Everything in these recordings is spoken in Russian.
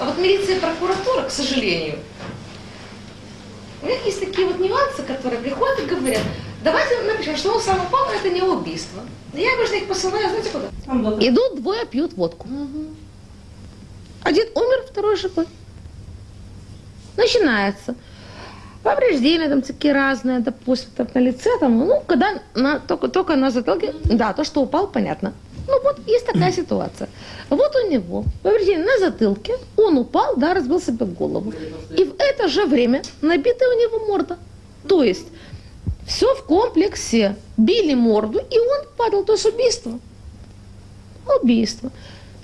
А вот милиция и прокуратура, к сожалению, у них есть такие вот нюансы, которые приходят и говорят, давайте напишем, что он сам упал, это не убийство. Я обычно их посылаю, знаете куда? Идут, двое пьют водку. Один умер, второй живой. Начинается. Повреждения там такие разные, допустим, там, на лице, там, ну, когда на, только, только на затылке, да, то, что упал, понятно. Ну, вот есть такая ситуация. Вот у него повреждение на затылке, он упал, да, разбил себе голову. И в это же время набитая у него морда. То есть все в комплексе. Били морду, и он падал, то есть убийство. Убийство.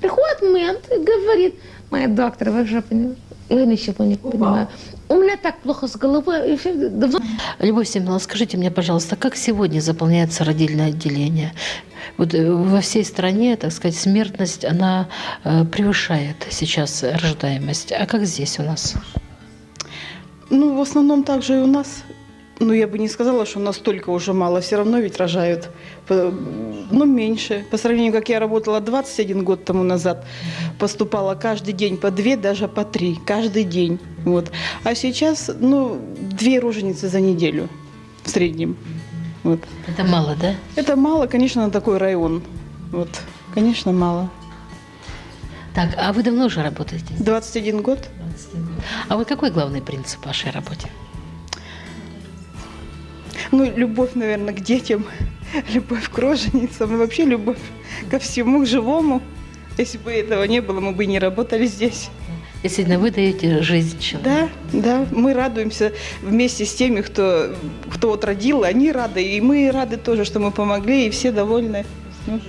Приходит мент и говорит, моя доктор, вы же понимаете, я ничего не понимаю. У меня так плохо с головой. давно Любовь Семеновна, скажите мне, пожалуйста, как сегодня заполняется родильное отделение? Вот э, во всей стране, так сказать, смертность, она э, превышает сейчас рождаемость. А как здесь у нас? Ну, в основном так же и у нас. Ну, я бы не сказала, что настолько уже мало. Все равно ведь рожают. Ну, меньше. По сравнению, как я работала 21 год тому назад, поступала каждый день по две, даже по три. Каждый день. Вот. А сейчас, ну, две роженицы за неделю в среднем. Вот. Это мало, да? Это мало, конечно, на такой район. Вот. Конечно, мало. Так, а вы давно уже работаете? 21 год. А вот какой главный принцип вашей работе? Ну, любовь, наверное, к детям, любовь к роженицам и вообще любовь ко всему, к живому. Если бы этого не было, мы бы не работали здесь. Действительно, вы даете жизнь человеку. Да, да, мы радуемся вместе с теми, кто, кто вот родил, они рады, и мы рады тоже, что мы помогли, и все довольны. Вот.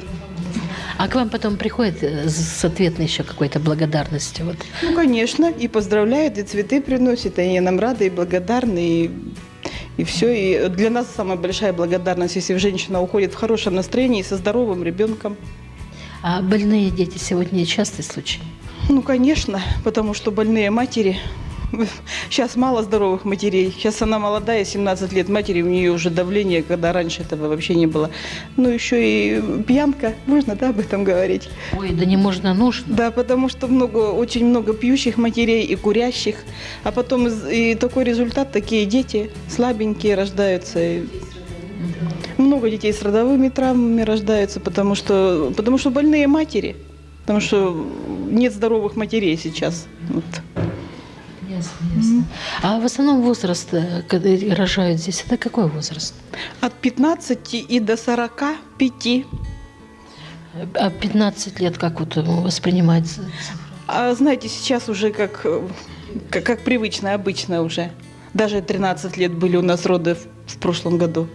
А к вам потом приходит э, с ответной еще какой-то благодарностью? Вот. Ну, конечно, и поздравляют, и цветы приносят, и они нам рады, и благодарны, и, и все. И для нас самая большая благодарность, если женщина уходит в хорошем настроении и со здоровым ребенком. А больные дети сегодня частый случай? Ну, конечно, потому что больные матери. Сейчас мало здоровых матерей. Сейчас она молодая, 17 лет матери, у нее уже давление, когда раньше этого вообще не было. Ну, еще и пьянка, можно, да, об этом говорить? Ой, да не можно, нужно. Да, потому что много, очень много пьющих матерей и курящих. А потом и такой результат, такие дети слабенькие рождаются. Много детей с родовыми травмами рождаются, потому что, потому что больные матери. Потому что нет здоровых матерей сейчас. Вот. Ясно, ясно. А в основном возраст, э, когда рожают здесь, это какой возраст? От 15 и до 45. А 15 лет как вот воспринимается? А знаете, сейчас уже как, э, как, как привычно, обычно уже. Даже 13 лет были у нас роды в, в прошлом году.